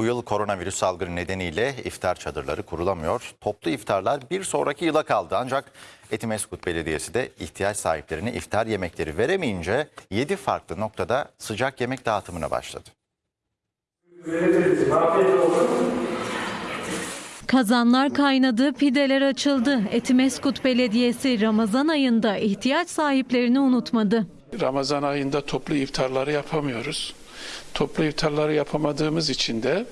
Bu yıl koronavirüs salgını nedeniyle iftar çadırları kurulamıyor. Toplu iftarlar bir sonraki yıla kaldı. Ancak Etimeskut Belediyesi de ihtiyaç sahiplerine iftar yemekleri veremeyince 7 farklı noktada sıcak yemek dağıtımına başladı. Kazanlar kaynadı, pideler açıldı. Etimeskut Belediyesi Ramazan ayında ihtiyaç sahiplerini unutmadı. Ramazan ayında toplu iftarları yapamıyoruz. Toplu iftarları yapamadığımız için de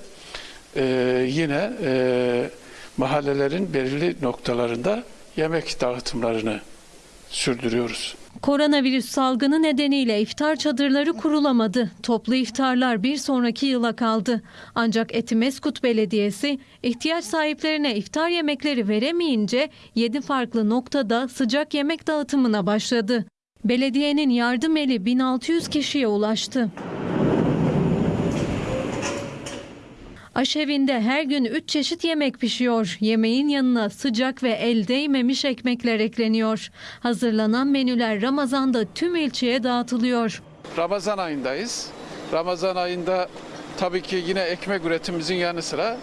e, yine e, mahallelerin belirli noktalarında yemek dağıtımlarını sürdürüyoruz. Koronavirüs salgını nedeniyle iftar çadırları kurulamadı. Toplu iftarlar bir sonraki yıla kaldı. Ancak Etimeskut Belediyesi ihtiyaç sahiplerine iftar yemekleri veremeyince 7 farklı noktada sıcak yemek dağıtımına başladı. Belediyenin yardım eli 1600 kişiye ulaştı. Aşevinde her gün 3 çeşit yemek pişiyor. Yemeğin yanına sıcak ve el değmemiş ekmekler ekleniyor. Hazırlanan menüler Ramazan'da tüm ilçeye dağıtılıyor. Ramazan ayındayız. Ramazan ayında tabii ki yine ekmek üretimimizin yanı sıra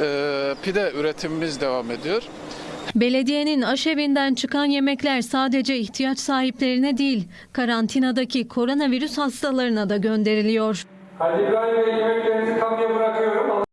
e, pide üretimimiz devam ediyor. Belediyenin aşevinden çıkan yemekler sadece ihtiyaç sahiplerine değil, karantinadaki koronavirüs hastalarına da gönderiliyor. Halil İbrahim Bey yemeklerinizi kapıya bırakıyorum.